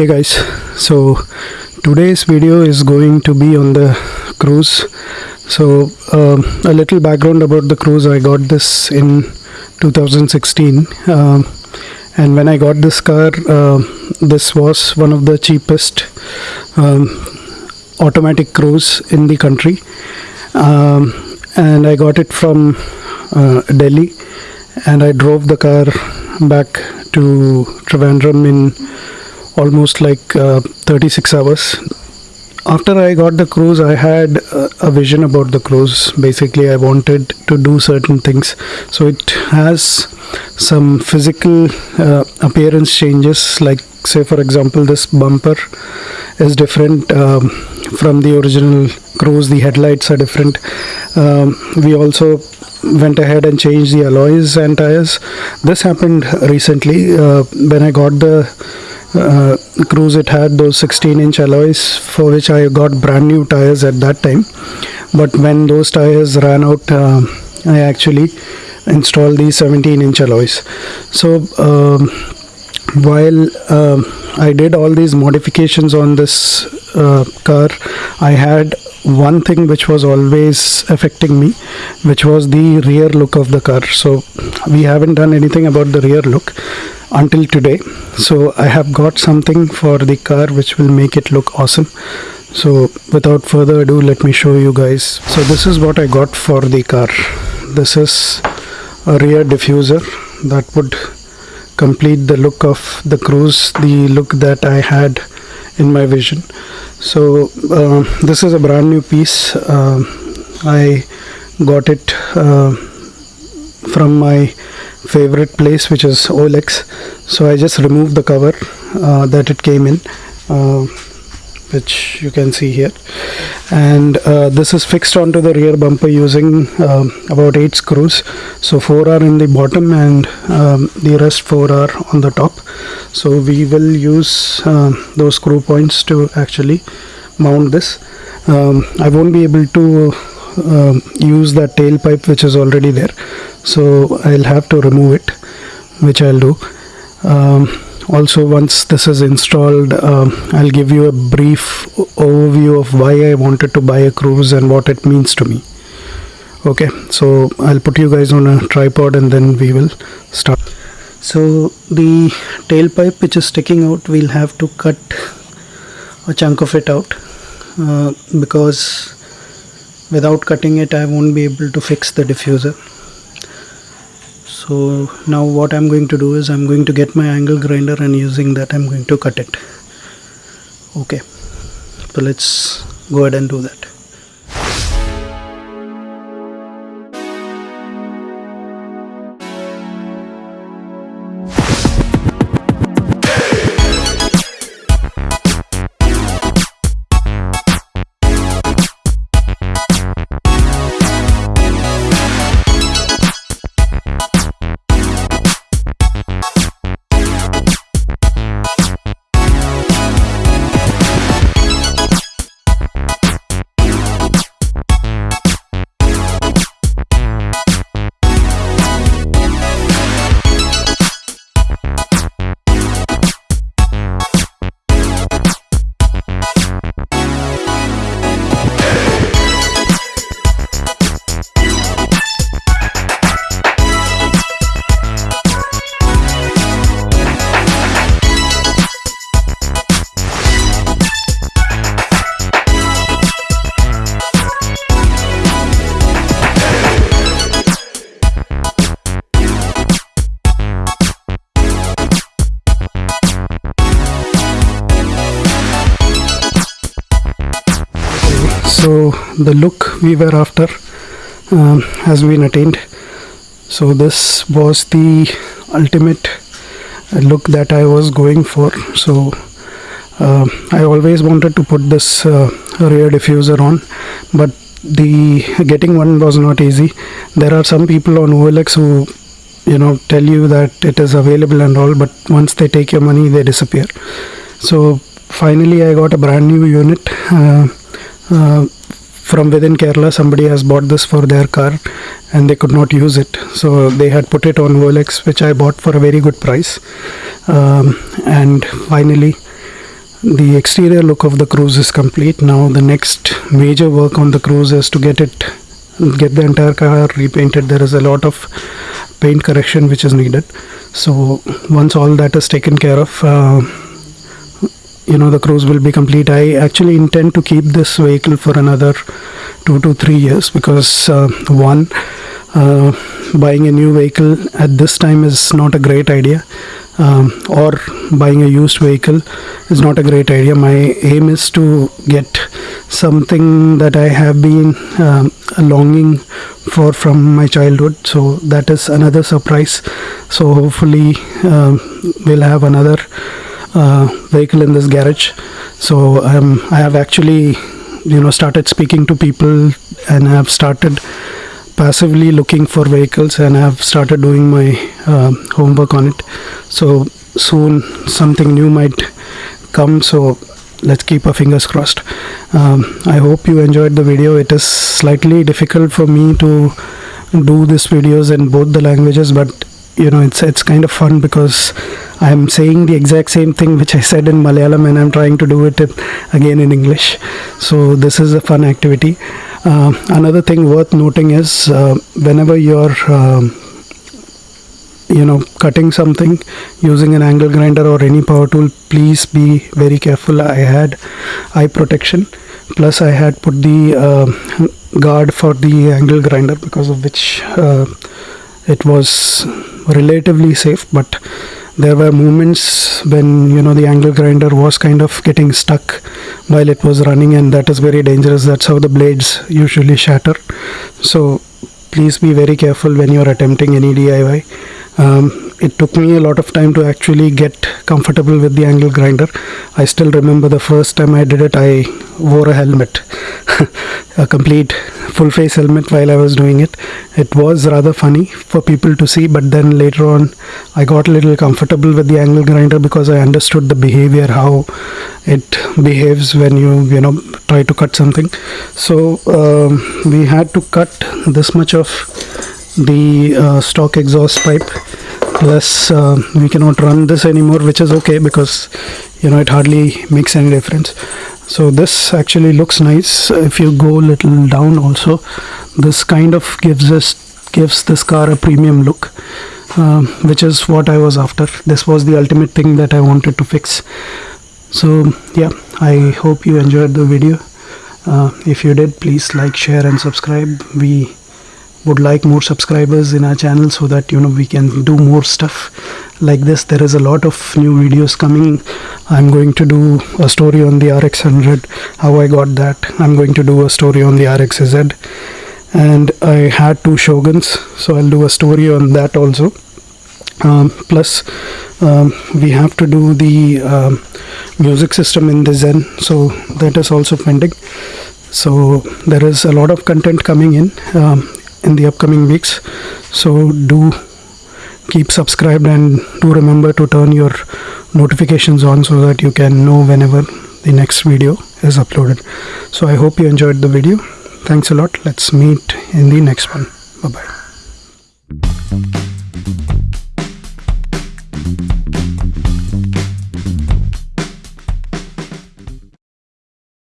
hey guys so today's video is going to be on the Cruze. So um, a little background about the Cruze. I got this in 2016 um, and when i got this car uh, this was one of the cheapest um, automatic Cruze in the country. Um, and i got it from uh, delhi and i drove the car back to trivandrum in almost like uh, 36 hours after I got the Cruze, I had uh, a vision about the Cruze. Basically, I wanted to do certain things. So it has some physical uh, appearance changes, like say, for example, this bumper is different um, from the original Cruze. The headlights are different. Um, we also went ahead and changed the alloys and tires. This happened recently uh, when I got the uh, Cruze it had those 16 inch alloys for which I got brand new tires at that time. But when those tires ran out uh, I actually installed these 17 inch alloys. So um, while um, I did all these modifications on this uh, car I had one thing which was always affecting me which was the rear look of the car. So we haven't done anything about the rear look until today. So I have got something for the car which will make it look awesome. So without further ado let me show you guys. So this is what I got for the car. This is a rear diffuser that would complete the look of the Cruze the look that I had in my vision. So uh, this is a brand new piece. Uh, I got it uh, from my favorite place which is OLX so I just removed the cover uh, that it came in. Uh, which you can see here. And uh, this is fixed onto the rear bumper using um, about 8 screws. So 4 are in the bottom and um, the rest 4 are on the top. So we will use uh, those screw points to actually mount this. Um, I won't be able to um, use that tailpipe which is already there. So I'll have to remove it which I'll do also once this is installed um, I'll give you a brief overview of why I wanted to buy a Cruze and what it means to me. Okay so I'll put you guys on a tripod and then we will start. So the tailpipe which is sticking out we'll have to cut a chunk of it out uh, because without cutting it I won't be able to fix the diffuser so now what I'm going to do is I'm going to get my angle grinder and using that I'm going to cut it. Okay. So let's go ahead and do that so the look we were after um, has been attained. So this was the ultimate look that I was going for. So uh, I always wanted to put this uh, rear diffuser on but the getting one was not easy. There are some people on OLX who you know tell you that it is available and all but once they take your money they disappear. So finally I got a brand new unit uh, uh, from within Kerala somebody has bought this for their car and they could not use it. So they had put it on OLX which I bought for a very good price. Um, and finally the exterior look of the Cruze is complete. Now the next major work on the Cruze is to get it get the entire car repainted. There is a lot of paint correction which is needed. So once all that is taken care of uh, you know the Cruze will be complete. I actually intend to keep this vehicle for another two to three years because uh, one uh, buying a new vehicle at this time is not a great idea. Um, or buying a used vehicle is not a great idea. My aim is to get something that i have been um, longing for from my childhood. So that is another surprise. So hopefully um, we'll have another vehicle in this garage so um, i have actually you know started speaking to people and i have started passively looking for vehicles and I have started doing my uh, homework on it. So soon something new might come. So let's keep our fingers crossed. Um, I hope you enjoyed the video. It is slightly difficult for me to do these videos in both the languages, but you know it's it's kind of fun because I'm saying the exact same thing which I said in Malayalam and I'm trying to do it again in English. So this is a fun activity. Uh, another thing worth noting is uh, whenever you're um, you know cutting something using an angle grinder or any power tool please be very careful i had eye protection plus i had put the uh, guard for the angle grinder because of which uh, it was relatively safe but there were moments when you know the angle grinder was kind of getting stuck while it was running and that is very dangerous. That's how the blades usually shatter. So please be very careful when you're attempting any DIY um, it took me a lot of time to actually get comfortable with the angle grinder. I still remember the first time I did it I wore a helmet a complete full face helmet while I was doing it. It was rather funny for people to see but then later on I got a little comfortable with the angle grinder because I understood the behavior how it behaves when you you know try to cut something. So um, we had to cut this much of the uh, stock exhaust pipe. Plus uh, we cannot run this anymore which is okay because you know it hardly makes any difference so this actually looks nice. If you go a little down also this kind of gives us gives this car a premium look um, which is what I was after. This was the ultimate thing that I wanted to fix. So yeah I hope you enjoyed the video. Uh, if you did please like share and subscribe. We would like more subscribers in our channel so that you know we can do more stuff like this there is a lot of new videos coming. I'm going to do a story on the rx 100 how i got that? I'm going to do a story on the rxz and i had two shoguns so i'll do a story on that also. Um, plus um, we have to do the um, music system in the zen so that is also pending. So there is a lot of content coming in um, in the upcoming weeks. So do keep subscribed and do remember to turn your notifications on so that you can know whenever the next video is uploaded. So i hope you enjoyed the video. Thanks a lot. Let's meet in the next one. Bye bye